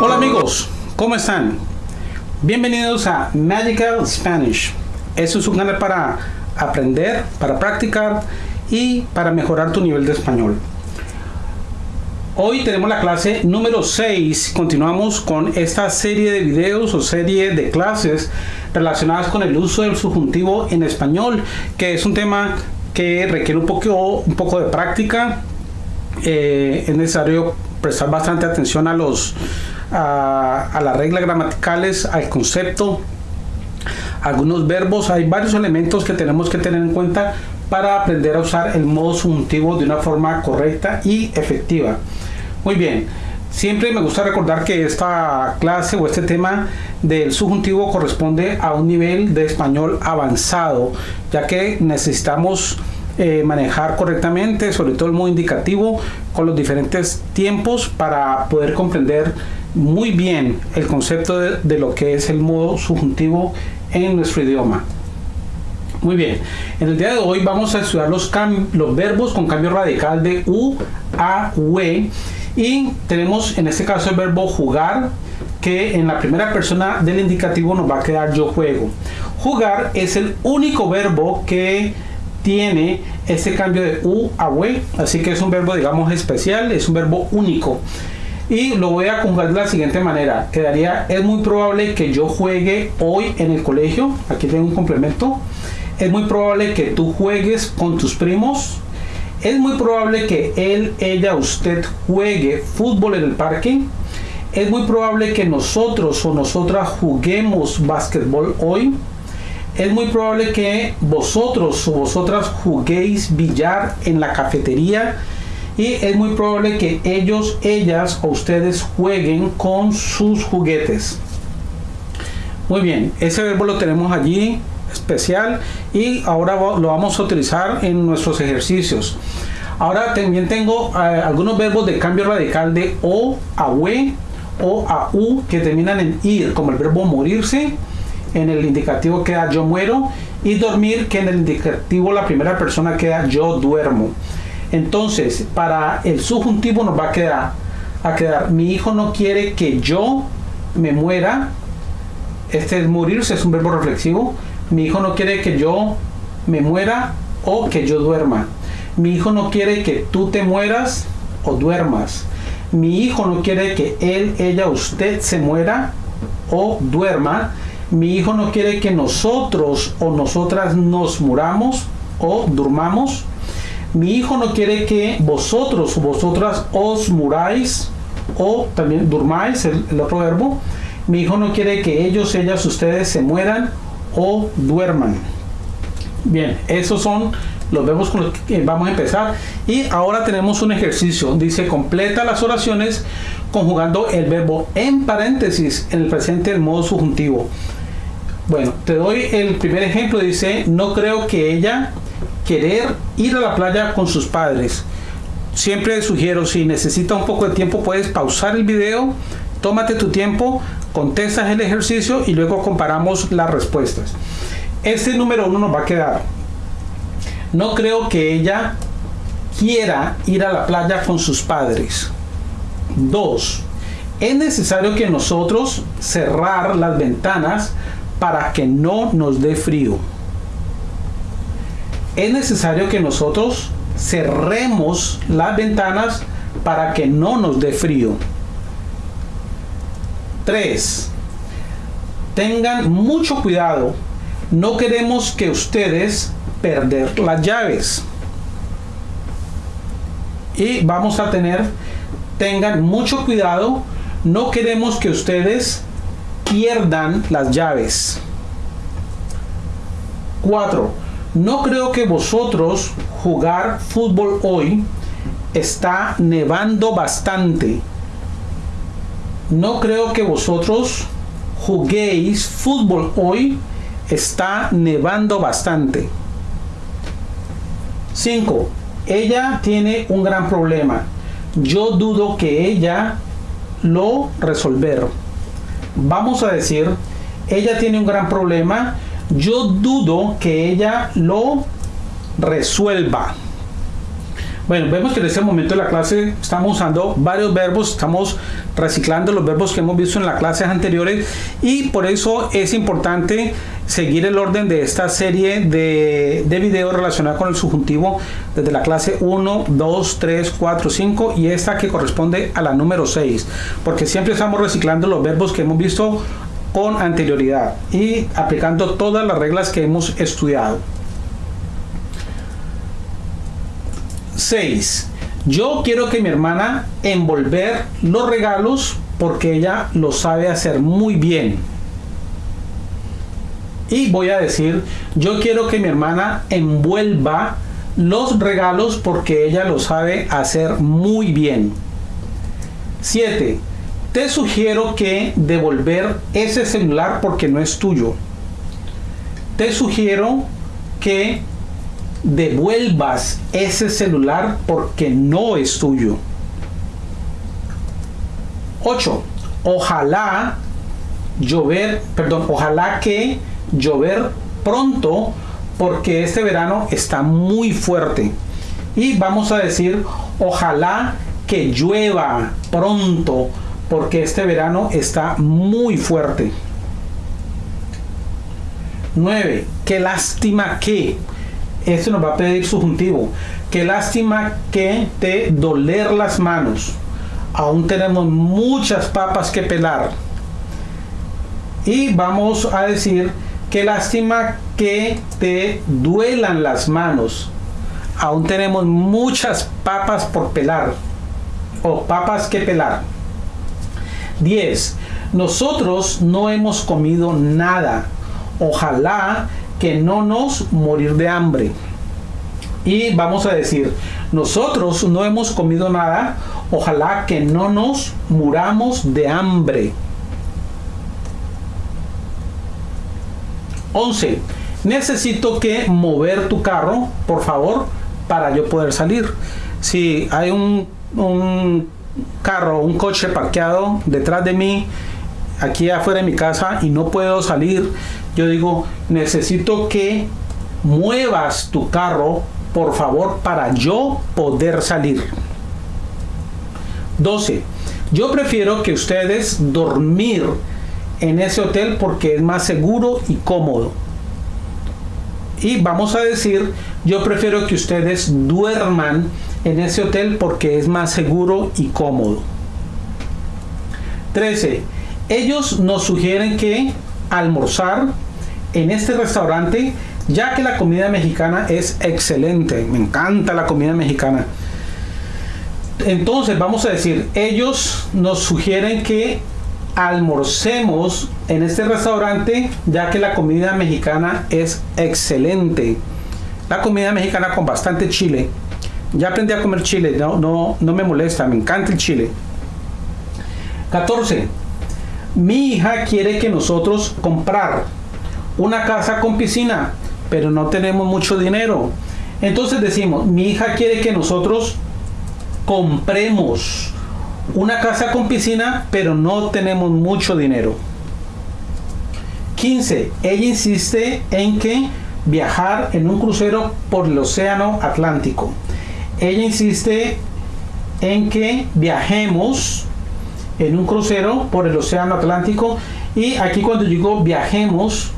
Hola amigos, ¿cómo están? Bienvenidos a Magical Spanish. Eso es un canal para aprender, para practicar y para mejorar tu nivel de español. Hoy tenemos la clase número 6. Continuamos con esta serie de videos o serie de clases relacionadas con el uso del subjuntivo en español, que es un tema que requiere un poco, un poco de práctica. Eh, es necesario prestar bastante atención a los a, las reglas gramaticales, al concepto, algunos verbos, hay varios elementos que tenemos que tener en cuenta para aprender a usar el modo subjuntivo de una forma correcta y efectiva. Muy bien, siempre me gusta recordar que esta clase o este tema del subjuntivo corresponde a un nivel de español avanzado, ya que necesitamos eh, manejar correctamente, sobre todo el modo indicativo, con los diferentes tiempos para poder comprender muy bien el concepto de, lo que es el modo subjuntivo en nuestro idioma. Muy bien, en el día de hoy vamos a estudiar los, los verbos con cambio radical de U a we y tenemos en este caso el verbo jugar que en la primera persona del indicativo nos va a quedar yo juego. Jugar es el único verbo que tiene ese cambio de U a we, así que es un verbo digamos especial, es un verbo único y lo voy a conjugar de la siguiente manera. Quedaría es muy probable que yo juegue hoy en el colegio. Aquí tengo un complemento. Es muy probable que tú juegues con tus primos. Es muy probable que él ella usted juegue fútbol en el parque. Es muy probable que nosotros o nosotras juguemos básquetbol hoy. Es muy probable que vosotros o vosotras juguéis billar en la cafetería y es muy probable que ellos, ellas o ustedes jueguen con sus juguetes. Muy bien, ese verbo lo tenemos allí especial y ahora lo vamos a utilizar en nuestros ejercicios. Ahora también tengo eh, algunos verbos de cambio radical de o a we o a u que terminan en ir, como el verbo morirse, en el indicativo queda yo muero y dormir que en el indicativo la primera persona queda yo duermo. Entonces, para el subjuntivo nos va a quedar, a quedar, mi hijo no quiere que yo me muera. Este es morirse, es un verbo reflexivo. Mi hijo no quiere que yo me muera o que yo duerma. Mi hijo no quiere que tú te mueras o duermas. Mi hijo no quiere que él, ella, usted se muera o duerma. Mi hijo no quiere que nosotros o nosotras nos muramos o durmamos mi hijo no quiere que vosotros o vosotras os muráis o también durmáis, el, otro verbo. Mi hijo no quiere que ellos, ellas, ustedes se mueran o duerman. Bien, esos son los verbos con los que vamos a empezar. Y ahora tenemos un ejercicio. Dice, completa las oraciones conjugando el verbo en paréntesis en el presente del modo subjuntivo. Bueno, te doy el primer ejemplo. Dice, no creo que ella querer ir a la playa con sus padres. Siempre sugiero, si necesitas un poco de tiempo, puedes pausar el video, tómate tu tiempo, contestas el ejercicio y luego comparamos las respuestas. Este número uno nos va a quedar. No creo que ella quiera ir a la playa con sus padres. Dos, es necesario que nosotros cerrar las ventanas para que no nos dé frío es necesario que nosotros cerremos las ventanas para que no nos dé frío. 3. Tengan mucho cuidado. No queremos que ustedes perder las llaves. Y vamos a tener, tengan mucho cuidado. No queremos que ustedes pierdan las llaves. 4 no creo que vosotros jugar fútbol hoy. Está nevando bastante. No creo que vosotros juguéis fútbol hoy. Está nevando bastante. 5. Ella tiene un gran problema. Yo dudo que ella lo resolver. Vamos a decir, ella tiene un gran problema yo dudo que ella lo resuelva. Bueno, vemos que en este momento de la clase estamos usando varios verbos, estamos reciclando los verbos que hemos visto en las clases anteriores y por eso es importante seguir el orden de esta serie de, de videos relacionados con el subjuntivo desde la clase 1, 2, 3, 4, 5 y esta que corresponde a la número 6, porque siempre estamos reciclando los verbos que hemos visto con anterioridad y aplicando todas las reglas que hemos estudiado. 6. Yo quiero que mi hermana envolver los regalos porque ella lo sabe hacer muy bien. Y voy a decir, yo quiero que mi hermana envuelva los regalos porque ella lo sabe hacer muy bien. 7. Te sugiero que devolver ese celular porque no es tuyo. Te sugiero que devuelvas ese celular porque no es tuyo. 8. Ojalá llover, perdón, ojalá que llover pronto porque este verano está muy fuerte. Y vamos a decir, ojalá que llueva pronto porque este verano está muy fuerte. 9. Qué lástima que esto nos va a pedir subjuntivo. Qué lástima que te doler las manos. Aún tenemos muchas papas que pelar. Y vamos a decir, qué lástima que te duelan las manos. Aún tenemos muchas papas por pelar. O papas que pelar. 10. Nosotros no hemos comido nada. Ojalá que no nos morir de hambre. Y vamos a decir, nosotros no hemos comido nada, ojalá que no nos muramos de hambre. 11. Necesito que mover tu carro, por favor, para yo poder salir. Si hay un, un carro, un coche parqueado detrás de mí, aquí afuera de mi casa y no puedo salir, yo digo, necesito que muevas tu carro, por favor, para yo poder salir. 12. Yo prefiero que ustedes dormir en ese hotel porque es más seguro y cómodo. Y vamos a decir, yo prefiero que ustedes duerman en ese hotel porque es más seguro y cómodo. 13. Ellos nos sugieren que almorzar en este restaurante, ya que la comida mexicana es excelente. Me encanta la comida mexicana. Entonces vamos a decir, ellos nos sugieren que almorcemos en este restaurante, ya que la comida mexicana es excelente. La comida mexicana con bastante chile. Ya aprendí a comer chile, no, no, no me molesta, me encanta el chile. 14. Mi hija quiere que nosotros comprar una casa con piscina, pero no tenemos mucho dinero. Entonces decimos, mi hija quiere que nosotros compremos una casa con piscina, pero no tenemos mucho dinero. 15. Ella insiste en que viajar en un crucero por el Océano Atlántico. Ella insiste en que viajemos en un crucero por el Océano Atlántico y aquí cuando digo viajemos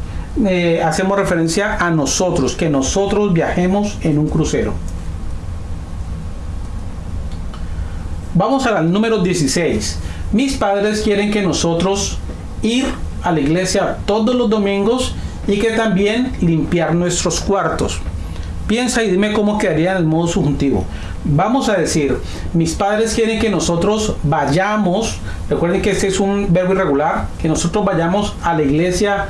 eh, hacemos referencia a nosotros, que nosotros viajemos en un crucero. Vamos al número 16. Mis padres quieren que nosotros ir a la iglesia todos los domingos y que también limpiar nuestros cuartos. Piensa y dime cómo quedaría en el modo subjuntivo. Vamos a decir, mis padres quieren que nosotros vayamos, recuerden que este es un verbo irregular, que nosotros vayamos a la iglesia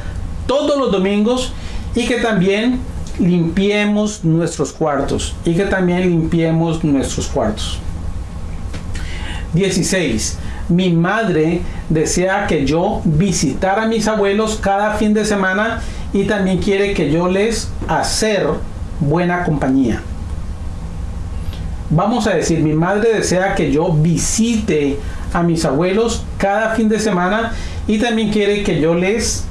todos los domingos y que también limpiemos nuestros cuartos y que también limpiemos nuestros cuartos. 16. Mi madre desea que yo visitara a mis abuelos cada fin de semana y también quiere que yo les hacer buena compañía. Vamos a decir, mi madre desea que yo visite a mis abuelos cada fin de semana y también quiere que yo les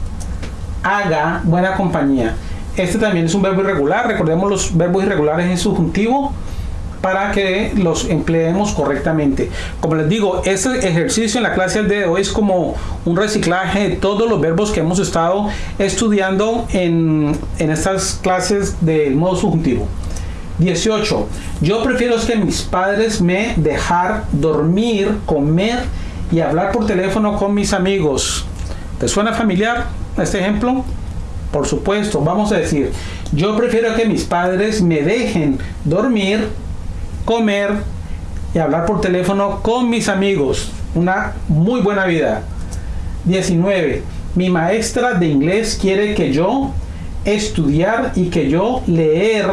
haga buena compañía. Este también es un verbo irregular. Recordemos los verbos irregulares en subjuntivo. Para que los empleemos correctamente. Como les digo, este ejercicio en la clase del día de hoy es como un reciclaje de todos los verbos que hemos estado estudiando en, en estas clases del modo subjuntivo. 18. Yo prefiero que mis padres me dejar dormir, comer y hablar por teléfono con mis amigos. ¿Te suena familiar este ejemplo? Por supuesto, vamos a decir, yo prefiero que mis padres me dejen dormir, comer y hablar por teléfono con mis amigos. Una muy buena vida. 19. Mi maestra de inglés quiere que yo estudiar y que yo leer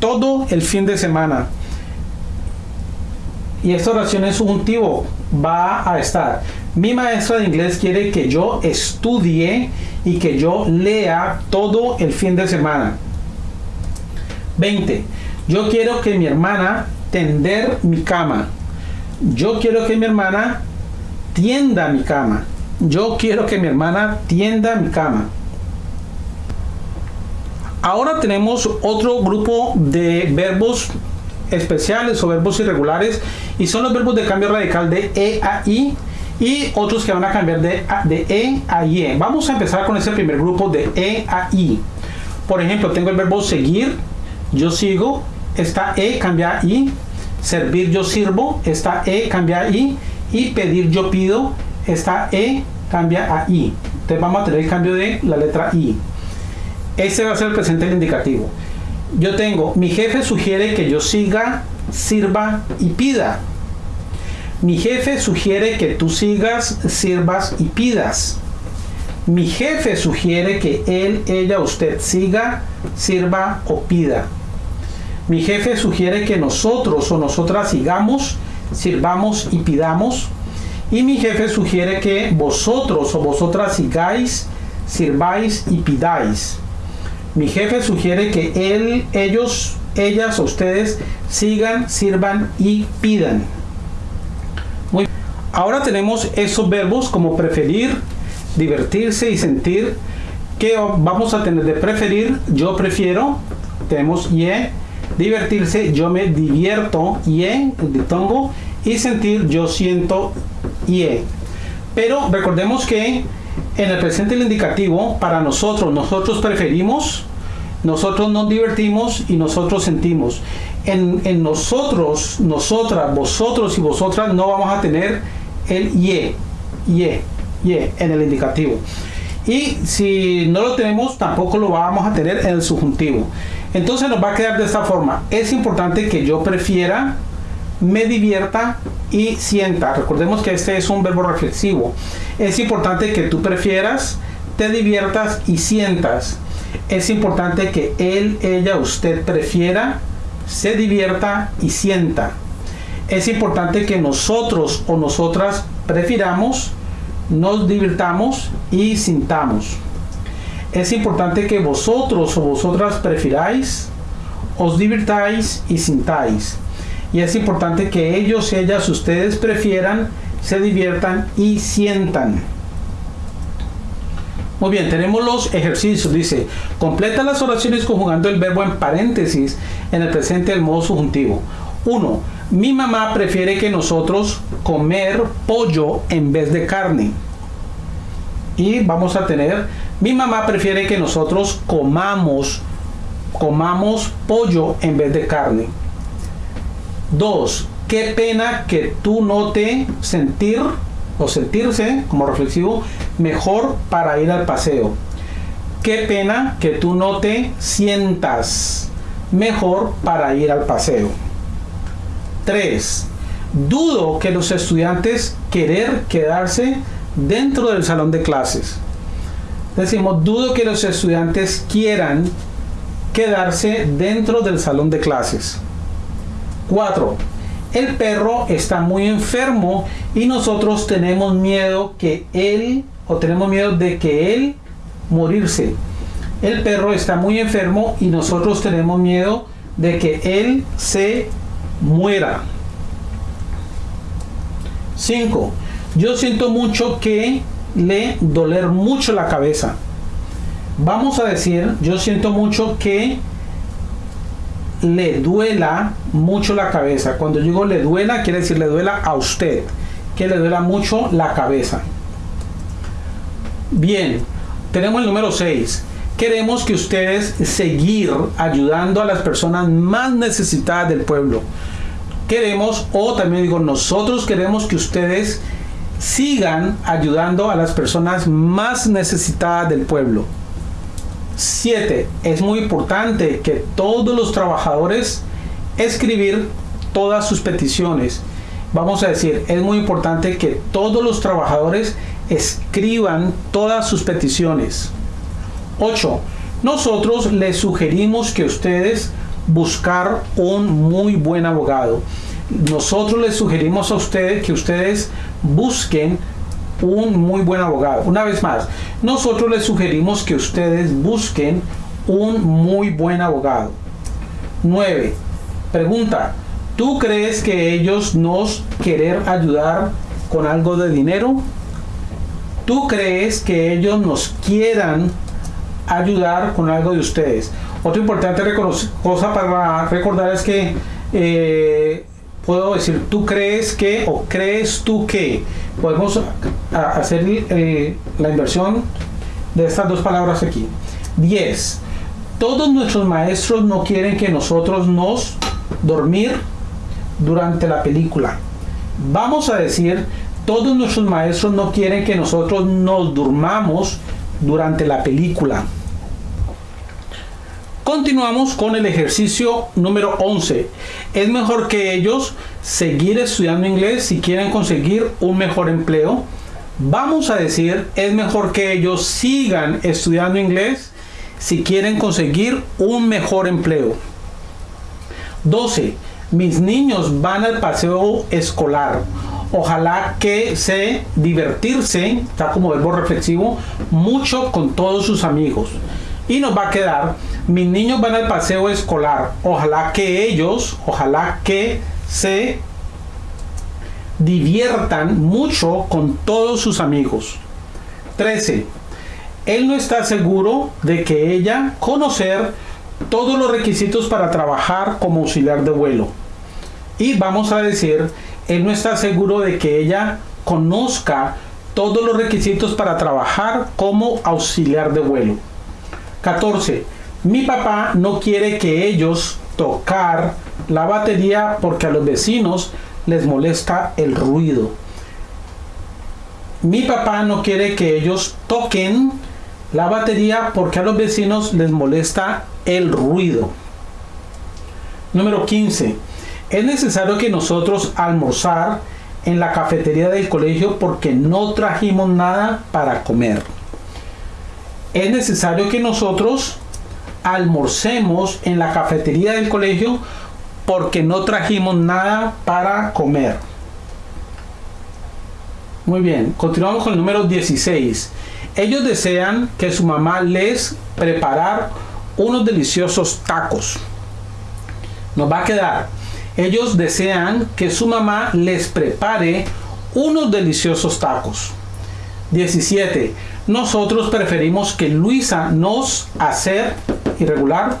todo el fin de semana. Y esta oración es subjuntivo. Va a estar. Mi maestra de inglés quiere que yo estudie y que yo lea todo el fin de semana. 20. Yo quiero que mi hermana tender mi cama. Yo quiero que mi hermana tienda mi cama. Yo quiero que mi hermana tienda mi cama. Ahora tenemos otro grupo de verbos especiales o verbos irregulares y son los verbos de cambio radical de E a I y otros que van a cambiar de, de E a I. Vamos a empezar con ese primer grupo de E a I. Por ejemplo, tengo el verbo seguir, yo sigo, está E, cambia a I. Servir, yo sirvo, está E, cambia I. Y pedir, yo pido, está E, cambia a I. Entonces vamos a tener el cambio de la letra I. Ese va a ser el presente del indicativo. Yo tengo, mi jefe sugiere que yo siga, sirva y pida. Mi jefe sugiere que tú sigas, sirvas y pidas. Mi jefe sugiere que él, ella, usted siga, sirva o pida. Mi jefe sugiere que nosotros o nosotras sigamos, sirvamos y pidamos. Y mi jefe sugiere que vosotros o vosotras sigáis, sirváis y pidáis. Mi jefe sugiere que él, ellos, ellas o ustedes sigan, sirvan y pidan. Muy Ahora tenemos esos verbos como preferir, divertirse y sentir. que vamos a tener de preferir? Yo prefiero. Tenemos ye. Divertirse, yo me divierto, ye, tongo. Y sentir, yo siento, ye. Pero recordemos que en el presente el indicativo, para nosotros, nosotros preferimos, nosotros nos divertimos y nosotros sentimos. En, en, nosotros, nosotras, vosotros y vosotras no vamos a tener el ye, ye, ye en el indicativo. Y si no lo tenemos, tampoco lo vamos a tener en el subjuntivo. Entonces nos va a quedar de esta forma. Es importante que yo prefiera, me divierta y sienta. Recordemos que este es un verbo reflexivo. Es importante que tú prefieras, te diviertas y sientas. Es importante que él, ella, usted prefiera, se divierta y sienta. Es importante que nosotros o nosotras prefiramos, nos divirtamos y sintamos. Es importante que vosotros o vosotras prefiráis, os divirtáis y sintáis y es importante que ellos, ellas, ustedes prefieran, se diviertan y sientan. Muy bien, tenemos los ejercicios. Dice, completa las oraciones conjugando el verbo en paréntesis en el presente del modo subjuntivo. 1. Mi mamá prefiere que nosotros comer pollo en vez de carne. Y vamos a tener, mi mamá prefiere que nosotros comamos, comamos pollo en vez de carne. Dos, qué pena que tú no te sentir o sentirse como reflexivo mejor para ir al paseo. Qué pena que tú no te sientas mejor para ir al paseo. 3. Dudo que los estudiantes querer quedarse dentro del salón de clases. Decimos, dudo que los estudiantes quieran quedarse dentro del salón de clases. 4. El perro está muy enfermo y nosotros tenemos miedo que él, o tenemos miedo de que él morirse. El perro está muy enfermo y nosotros tenemos miedo de que él se muera. 5. Yo siento mucho que le doler mucho la cabeza. Vamos a decir, yo siento mucho que le duela mucho la cabeza. Cuando digo le duela, quiere decir le duela a usted, que le duela mucho la cabeza. Bien, tenemos el número 6. Queremos que ustedes seguir ayudando a las personas más necesitadas del pueblo. Queremos, o también digo, nosotros queremos que ustedes sigan ayudando a las personas más necesitadas del pueblo. 7. Es muy importante que todos los trabajadores escribir todas sus peticiones. Vamos a decir, es muy importante que todos los trabajadores escriban todas sus peticiones. 8. Nosotros les sugerimos que ustedes buscar un muy buen abogado. Nosotros les sugerimos a ustedes que ustedes busquen un muy buen abogado. Una vez más, nosotros les sugerimos que ustedes busquen un muy buen abogado. 9. Pregunta, ¿tú crees que ellos nos querer ayudar con algo de dinero? ¿Tú crees que ellos nos quieran ayudar con algo de ustedes? Otra importante cosa para recordar es que eh, puedo decir, tú crees que o crees tú que. Podemos hacer eh, la inversión de estas dos palabras aquí. 10. Todos nuestros maestros no quieren que nosotros nos dormir durante la película. Vamos a decir, todos nuestros maestros no quieren que nosotros nos durmamos durante la película. Continuamos con el ejercicio número 11. Es mejor que ellos seguir estudiando inglés si quieren conseguir un mejor empleo. Vamos a decir, es mejor que ellos sigan estudiando inglés si quieren conseguir un mejor empleo. 12. Mis niños van al paseo escolar. Ojalá que se divertirse, está como verbo reflexivo, mucho con todos sus amigos. Y nos va a quedar mis niños van al paseo escolar. Ojalá que ellos, ojalá que se diviertan mucho con todos sus amigos. 13. Él no está seguro de que ella conocer todos los requisitos para trabajar como auxiliar de vuelo. Y vamos a decir, él no está seguro de que ella conozca todos los requisitos para trabajar como auxiliar de vuelo. 14. Mi papá no quiere que ellos tocar la batería porque a los vecinos les molesta el ruido. Mi papá no quiere que ellos toquen la batería porque a los vecinos les molesta el ruido. Número 15. Es necesario que nosotros almorzar en la cafetería del colegio porque no trajimos nada para comer. Es necesario que nosotros almorcemos en la cafetería del colegio porque no trajimos nada para comer. Muy bien, continuamos con el número 16. Ellos desean que su mamá les preparar unos deliciosos tacos. Nos va a quedar. Ellos desean que su mamá les prepare unos deliciosos tacos. 17. Nosotros preferimos que Luisa nos hacer irregular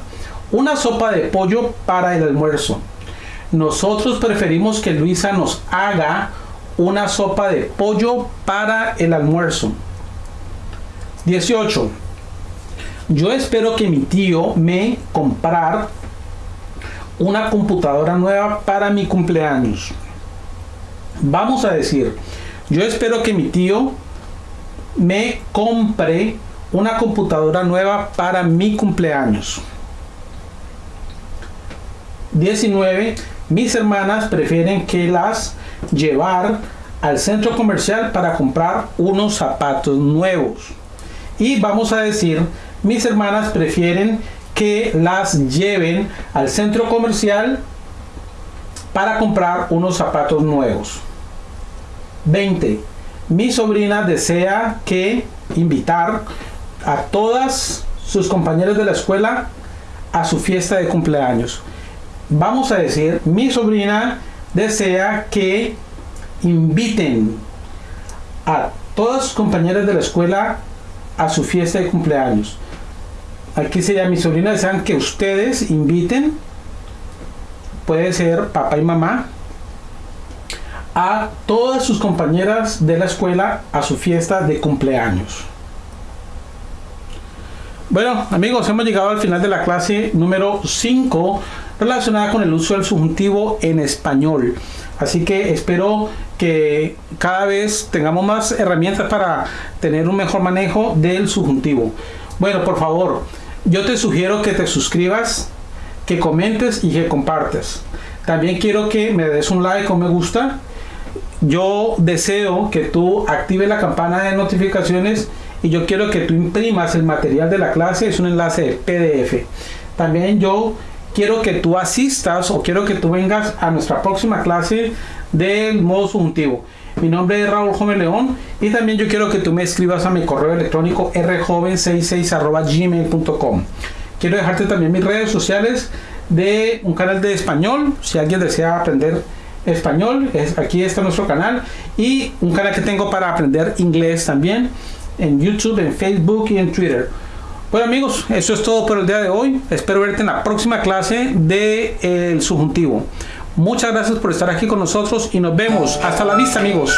una sopa de pollo para el almuerzo. Nosotros preferimos que Luisa nos haga una sopa de pollo para el almuerzo. 18. Yo espero que mi tío me comprar una computadora nueva para mi cumpleaños. Vamos a decir, yo espero que mi tío me compre una computadora nueva para mi cumpleaños. 19. Mis hermanas prefieren que las llevar al centro comercial para comprar unos zapatos nuevos. Y vamos a decir, mis hermanas prefieren que las lleven al centro comercial para comprar unos zapatos nuevos. 20. Mi sobrina desea que invitar a todas sus compañeros de la escuela a su fiesta de cumpleaños. Vamos a decir, mi sobrina desea que inviten a todas sus compañeras de la escuela a su fiesta de cumpleaños. Aquí sería mi sobrina desean que ustedes inviten puede ser papá y mamá, a todas sus compañeras de la escuela a su fiesta de cumpleaños. Bueno, amigos, hemos llegado al final de la clase número 5 relacionada con el uso del subjuntivo en español. Así que espero que cada vez tengamos más herramientas para tener un mejor manejo del subjuntivo. Bueno, por favor, yo te sugiero que te suscribas, que comentes y que compartes. También quiero que me des un like o me gusta. Yo deseo que tú actives la campana de notificaciones y yo quiero que tú imprimas el material de la clase. Es un enlace de PDF. También yo quiero que tú asistas o quiero que tú vengas a nuestra próxima clase del modo subjuntivo. Mi nombre es Raúl Joven León y también yo quiero que tú me escribas a mi correo electrónico rjoven66.gmail.com. Quiero dejarte también mis redes sociales de un canal de español, si alguien desea aprender español, es, aquí está nuestro canal y un canal que tengo para aprender inglés también en YouTube, en Facebook y en Twitter. Bueno amigos, eso es todo por el día de hoy. Espero verte en la próxima clase de el subjuntivo. Muchas gracias por estar aquí con nosotros y nos vemos. Hasta la vista amigos.